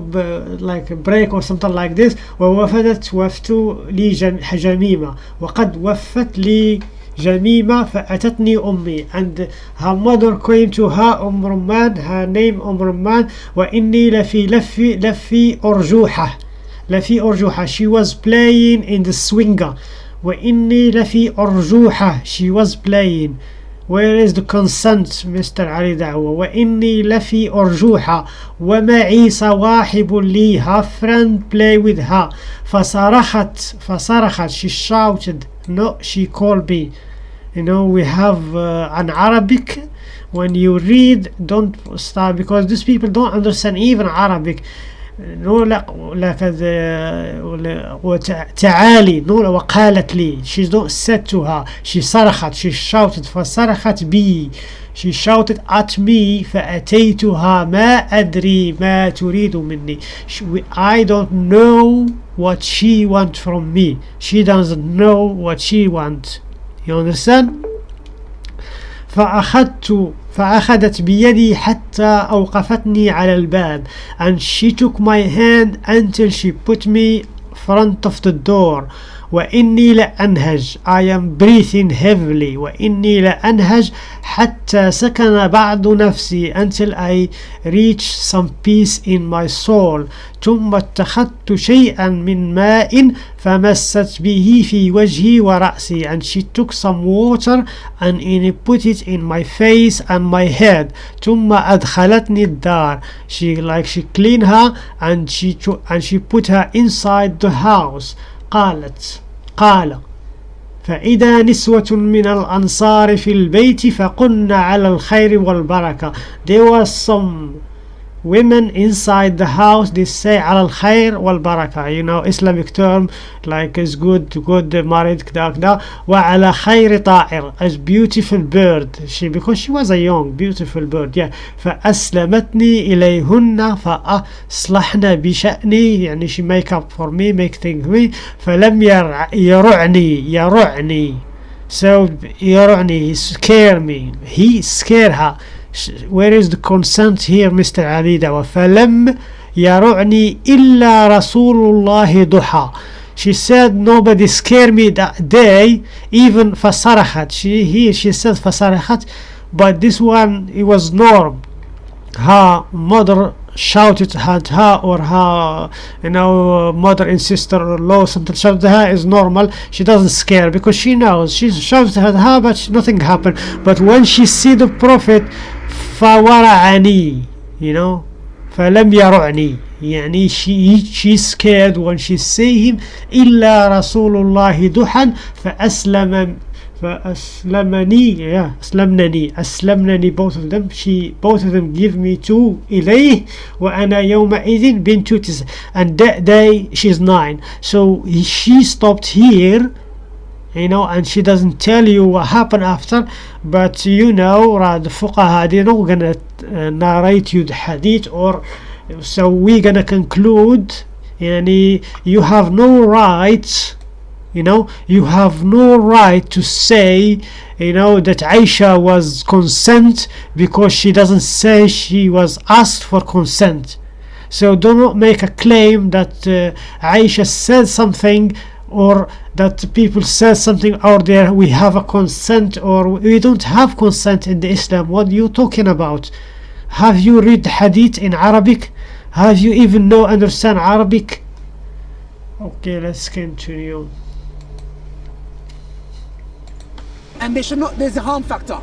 like a break or something like this ووفدت وفت لي جم- جميمة وقد وفت لي جميمة فأتتني أمي and her mother came to her أم رمان her name أم رمان وإني لفي لفي لفي أرجوحة لفي أرجوحة she was playing in the swinger وإني لفي أرجوحة she was playing Where is the consent, Mr. Ali Dawah? وَإِنِّي لَفِي أَرْجُوْحَ وَمَعِي صَوَاحِبٌ لِي Her friend play with her. فَصَرَخَتْ فَصَرَخَتْ She shouted. No, she called me. You know, we have uh, an Arabic. When you read, don't start because these people don't understand even Arabic. نورا ولا كذا ولا تعالي نورا وقالت لي. شي ستها شي صرخت. شي شاوتت فصرخت بي. شي شاوتت ات مي فاتيتها ما أدري ما تريد مني. اي دونت نو وات شي وانت فروم مي شي دازنت نو وات شي وانت يو understand? فأخذت فأخذت بيدي حتى أوقفتني على الباب and she took my hand until she put me front of the door وإني لأنهج I am breathing heavily وإني لأنهج حتى سكن بعض نفسي until I reach some peace in my soul ثم اتخذت شيئا من ماء فمست به في وجهي ورأسي and she took some water and put it in my face and my head ثم أدخلتني الدار she like she clean her and she and she put her inside the house قالت قال فإذا نسوة من الأنصار في البيت فقلن على الخير والبركة. There was some women inside the house they say على الخير والبركة you know Islamic term like is good good married كذا كذا وعلى خير طائر as beautiful bird she because she was a young beautiful bird yeah فأسلمتني إليهن فأصلحن بشأني يعني she make up for me make things me فلم يرع يرعني يرعني so يرعني he scare me he scare her where is the consent here Mr. Ali Dawah? فلم يرعني إلا رسول الله ضحى she said nobody scared me that day even فصرخت she here she said فصرخت but this one it was norm. Her mother shouted at her or her you know mother and sister or law something shouted at her is normal. She doesn't scare because she knows. She shouted at her but nothing happened. But when she see the prophet فورعني you know فلم يرعني يعني she she's scared when she see him إلا رسول الله ضحى فأسلم فأسلمني yeah أسلمنني أسلمنني both of them she both of them give me to إليه وأنا يومئذ بنت تسع and that day she's nine so he- she stopped here you know and she doesn't tell you what happened after but you know the fuqaha they're not gonna uh, narrate you the hadith or so we're gonna conclude yani you have no right you know you have no right to say you know that Aisha was consent because she doesn't say she was asked for consent. So do not make a claim that uh, Aisha said something or that people said something out there we have a consent or we don't have consent in the Islam what are you talking about have you read hadith in Arabic have you even know understand Arabic okay let's continue and they should not. There's a harm factor.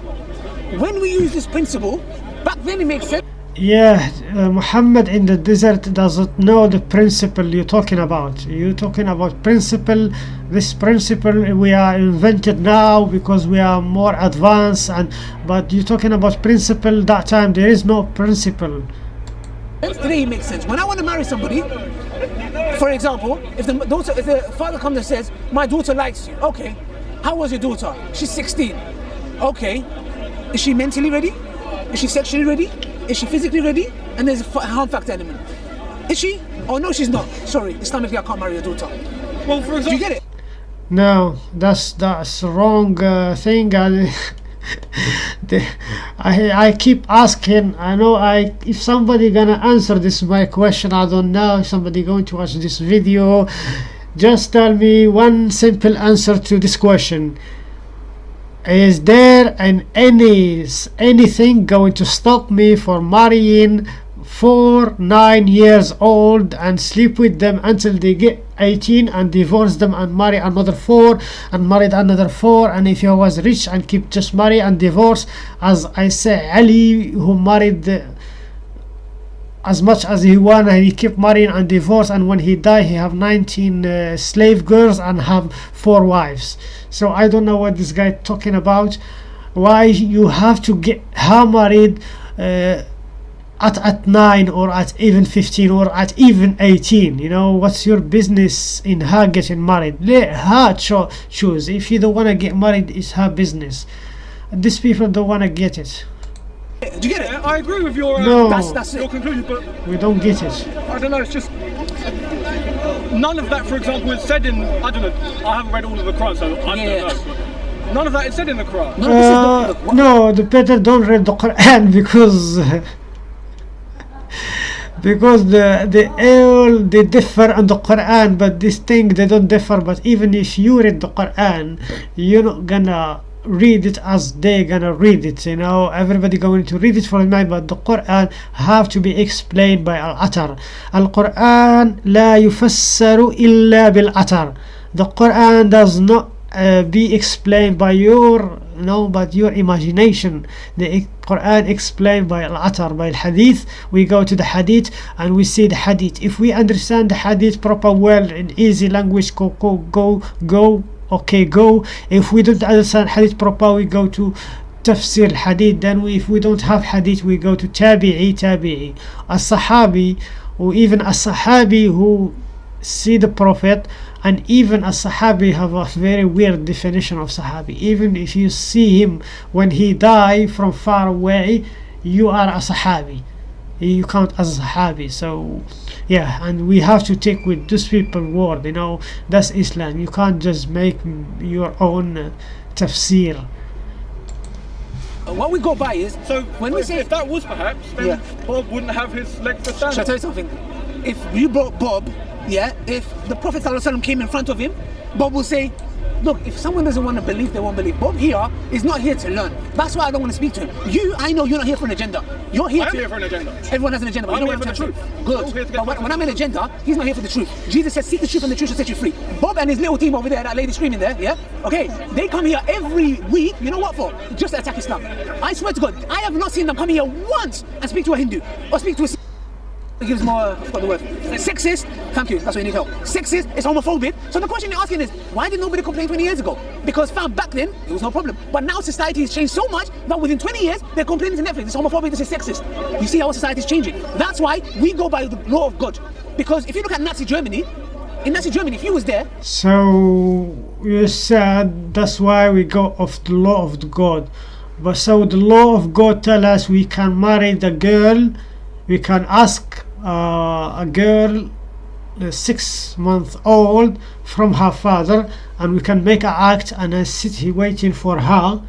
When we use this principle, back then it makes sense. Yeah, uh, Muhammad in the desert doesn't know the principle you're talking about. You're talking about principle. This principle we are invented now because we are more advanced, and but you're talking about principle. That time there is no principle. It makes sense. When I want to marry somebody, for example, if the daughter, if the father comes and says, "My daughter likes you," okay. How was your daughter? She's 16. Okay. Is she mentally ready? Is she sexually ready? Is she physically ready? And there's a fa- harm factor element. Is she? Oh no, she's not. Sorry, Islamically, I can't marry your daughter. Well, for Do you get it? No, that's that's wrong uh, thing. And the, I I keep asking. I know I if somebody gonna answer this my question. I don't know. If somebody going to watch this video, just tell me one simple answer to this question. Is there an any anything going to stop me for marrying four nine years old and sleep with them until they get 18 and divorce them and marry another four and married another four? And if he was rich and keep just marry and divorce as I say Ali who married as much as he want and he kept marrying and divorce and when he died he have 19 uh, slave girls and have four wives. So i don't know what this guy talking about. Why you have to get her married uh, at, at 9 or at even 15 or at even 18 you know? What's your business in her getting married? Let her cho- choose. If you don't want to get married it's her business. These people don't want to get it Do you get it? yeah, I agree with your uh, No. That's that's your conclusion, but we don't get it I don't know. It's just none of that, for example, is said in. I don't know. I haven't read all of the Quran, so I Yeah. don't know. None of that is said in the Quran. No, Uh, the, the, no, the better don't read the Quran because because the the all they differ on the Quran, but this thing they don't differ. But even if you read the Quran, you're not gonna read it as they gonna read it you know? Everybody going to read it for me but the Quran have to be explained by al-atar. al-Quran la yufassaru illa bil-atar. The Quran does not uh, be explained by your no but your imagination. The Quran explained by al-atar by al-hadith we go to the hadith and we see the hadith. If we understand the hadith proper well in easy language go go go go okay go. If we don't understand hadith proper we go to tafsir hadith. Then we, if we don't have hadith we go to tabi'i tabi'i. As-sahabi or even a sahabi who see the prophet and even a sahabi have a very weird definition of sahabi. Even if you see him when he die from far away you are a sahabi you count as a sahabi so yeah and we have to take with those people word you know that's islam you can't just make your own uh, tafsir what we go by is So when we if, say if that was perhaps, then Yeah. Bob wouldn't have his leg for Shall I standing. tell you something? If you brought Bob, yeah, if the Prophet ﷺ came in front of him, Bob will say, look, if someone doesn't want to believe, they won't believe. Bob here is not here to learn. That's why I don't want to speak to him. You, I know you're not here for an agenda. You're here to. I am to. here for an agenda. Everyone has an agenda. But I'm you know here what for I'm the truth. say? I'm all here to Good. But when, when I'm an agenda, he's not here for the truth. Jesus said, seek the truth and the truth will set you free. Bob and his little team over there, that lady screaming there, yeah? Okay, they come here every week, you know what for? Just to attack Islam. I swear to God, I have not seen them come here once and speak to a Hindu or speak to a it gives more, I forgot the word. Sexist, thank you, that's what you need help. Sexist it's homophobic. So the question you're asking is, why did nobody complain 20 years ago? Because fam, back then, it was no problem. But now society has changed so much that within 20 years, they're complaining to Netflix, it's homophobic, this is sexist. You see how society is changing. That's why we go by the law of God. Because if you look at Nazi Germany, in Nazi Germany, if you was there, So you said that's why we go of the law of the God. But so the law of God tell us we can marry the girl, we can ask uh, a girl uh, six month old from her father and we can make an act and I sit here waiting for her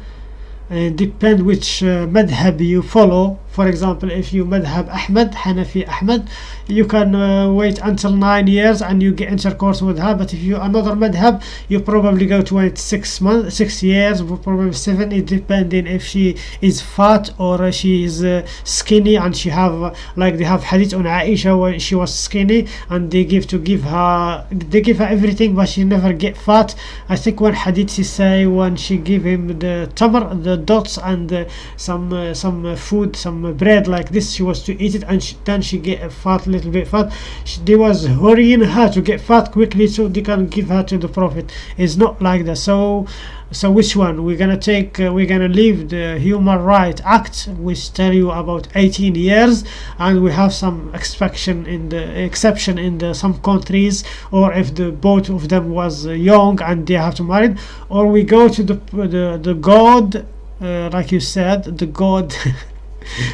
and depend which uh, madhab you follow for example if you madhab Ahmed Hanafi Ahmed you can uh, wait until nine years and you get intercourse with her. But if you another madhab you probably go to wait six months six years probably seven it depending if she is fat or she is uh, skinny and she have like they have hadith on Aisha when she was skinny and they give to give her they give her everything but she never get fat. I think one hadith she say when she give him the tamar the dots and uh, some uh, some food some uh, bread like this she was to eat it and she, then she get a fat little bit fat. She, they was hurrying her to get fat quickly so they can give her to the prophet. It's not like that. So so which one? We're gonna take uh, we're gonna leave the human right act which tell you about 18 years and we have some exception in the exception in the some countries or if the both of them was uh, young and they have to marry or we go to the the, the god uh, like you said the god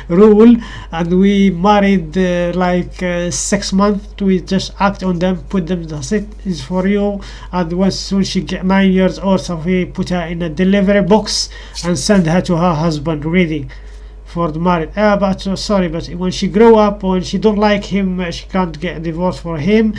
rule and we married uh, like uh, six months. We just act on them put them that's it is for you. And once soon she get nine years old so we put her in a delivery box and send her to her husband ready for the marriage. Uh, but uh, sorry but when she grow up when she don't like him uh, she can't get divorced for him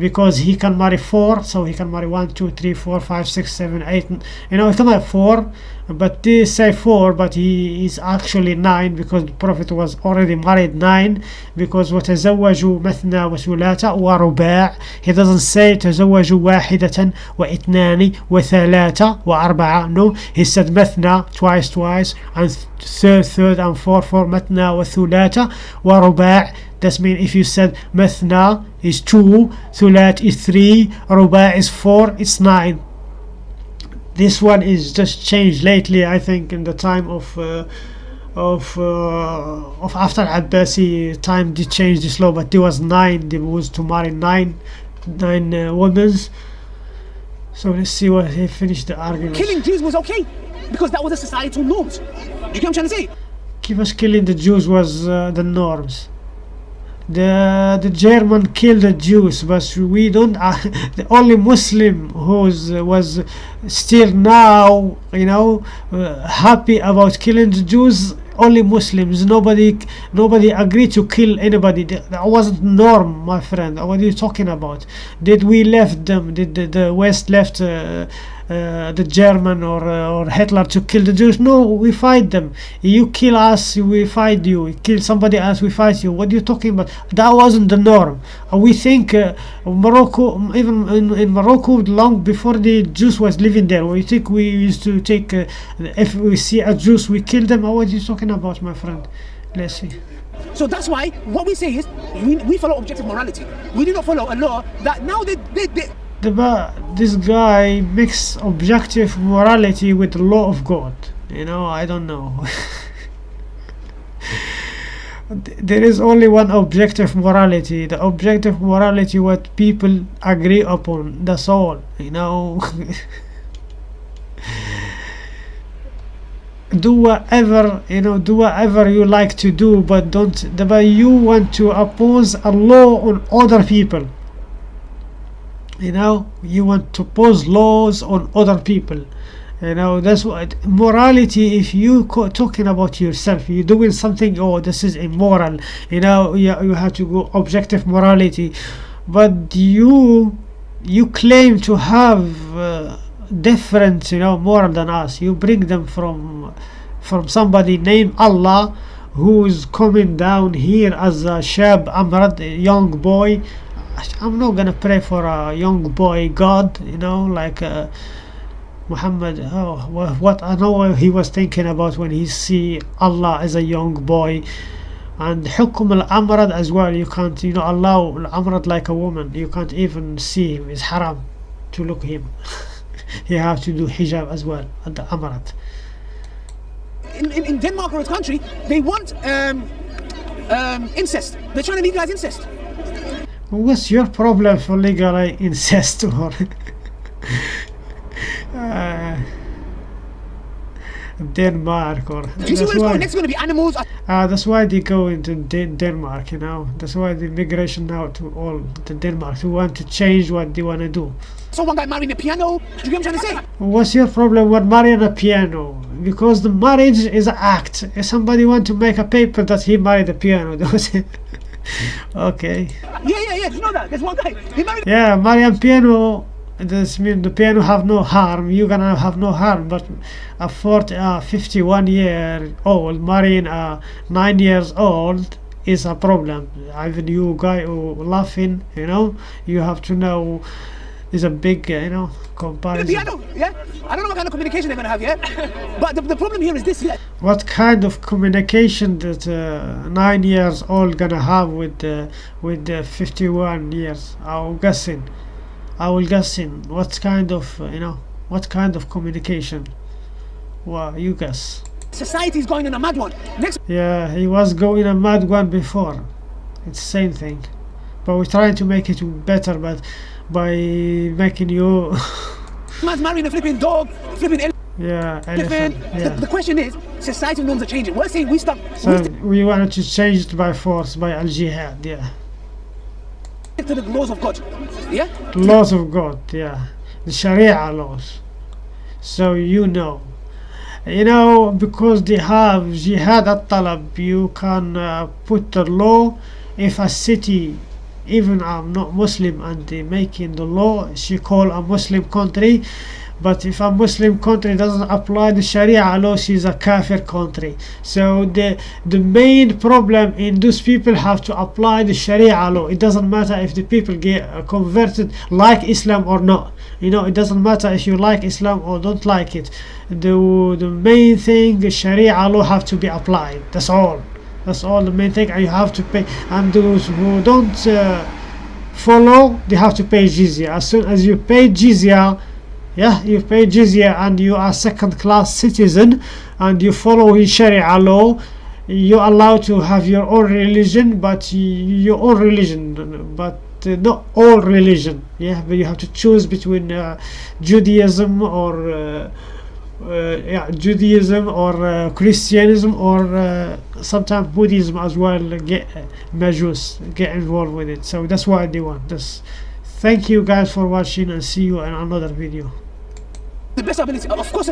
because he can marry four so he can marry one two three four five six seven eight you know he can have four but they say four but he is actually nine because the prophet was already married nine because وتزوجوا مثنى wa ruba' he doesn't say تزوجوا واحدة واثنان wa وأربعة no he said مثنى twice twice and third third and four four thulata wa ruba' That means if you said مثنى is two, ثلاث is three, رباع is four, it's nine. This one is just changed lately, I think, in the time of uh, of uh, of after Abbasi time. They changed this law, but there was nine. They was to marry nine nine uh, women. So let's see what he finished the argument. killing Jews was okay because that was the societal norms. Do you get what I'm trying to say? Keep us killing the Jews was uh, the norms. The the German killed the Jews, but we don't. Uh, the only Muslim who was still now, you know, uh, happy about killing the Jews. Only Muslims. Nobody nobody agreed to kill anybody. That wasn't norm, my friend. What are you talking about? Did we left them? Did the, the West left? Uh, uh, the German or uh, or Hitler to kill the Jews. No, we fight them. You kill us, we fight you. You kill somebody else, we fight you. What are you talking about? That wasn't the norm. Uh, we think uh, Morocco, even in, in Morocco, long before the Jews was living there, we think we used to take. If we see a Jews, we kill them. What are you talking about, my friend? Let's see. So that's why what we say is we, we follow objective morality. We do not follow a law that now they, they, they the this guy mix objective morality with the law of God. You know, I don't know. There is only one objective morality. The objective morality what people agree upon. That's all. You know. do whatever you know do whatever you like to do but don't the but you want to oppose a law on other people you know you want to pose laws on other people. You know that's what morality if you talking about yourself you're doing something oh this is immoral. You know you, you have to go objective morality. But you you claim to have uh, different you know more than us. You bring them from from somebody named Allah who's coming down here as a shab amrad young boy I'm not gonna pray for a young boy God, you know, like uh, Muhammad. Oh, what I know he was thinking about when he see Allah as a young boy, and hukum al amrad as well. You can't, you know, allow al amrad like a woman. You can't even see him. It's haram to look him. you have to do hijab as well at the amrad. In, in, in, Denmark or its country, they want um, um, incest. They're trying to legalize incest what's your problem for legal incest or uh, Denmark or you see that's why, going? Next, going to be animals. uh, that's why they go into Den- Denmark you know that's why the migration now to all to Denmark who want to change what they want to do So one guy marrying a piano. Do you get what I'm trying to say? What's your problem with marrying a piano? Because the marriage is an act. If somebody want to make a paper that he married a piano, does it? okay. Yeah, yeah, yeah. You know that? There's one guy. He married. Yeah, marrying piano. This mean the piano have no harm. You gonna have no harm, but a 40, uh, 51 year old marrying a nine years old is a problem. Even you guy who laughing, you know, you have to know. Is a big, uh, you know, comparison. a comparison. piano, yeah. I don't know what kind of communication they're gonna have, yeah. But the, the problem here is this, yeah. what kind of communication that uh, nine years old gonna have with uh, with the 51 years i'm guessing i will guessing what kind of uh, you know what kind of communication well you guess Society's going in a mad one. Next yeah he was going in a mad one before it's same thing but we're trying to make it better but by making you man's marrying a flipping dog, flipping elephant. yeah elephant The, yeah the question is, societal norms are changing. We're saying we stop. so we stick we wanted to change it by force by al jihad yeah to the laws of God. Yeah. laws of God, yeah, the Sharia laws. So you know, you know, because they have jihad at talab, you can uh, put the law. If a city, even I'm not Muslim, and they making the law, she call a Muslim country. But if a Muslim country doesn't apply the Sharia law, she's a kafir country. So the the main problem in those people have to apply the Sharia law. It doesn't matter if the people get uh, converted like Islam or not. You know, it doesn't matter if you like Islam or don't like it. The the main thing, the Sharia law have to be applied. That's all. That's all the main thing. You have to pay. And those who don't uh, follow, they have to pay jizya. As soon as you pay jizya, yeah, you pay jizya and you are second class citizen and you follow in Sharia law, you're allowed to have your own religion, but your own religion, but uh, not all religion. Yeah, but you have to choose between uh, Judaism or uh, yeah, Judaism or uh, Christianism or uh, sometimes Buddhism as well. Get uh, Majus get involved with it. So that's why they want this. Thank you guys for watching and see you in another video. The best ability, of course.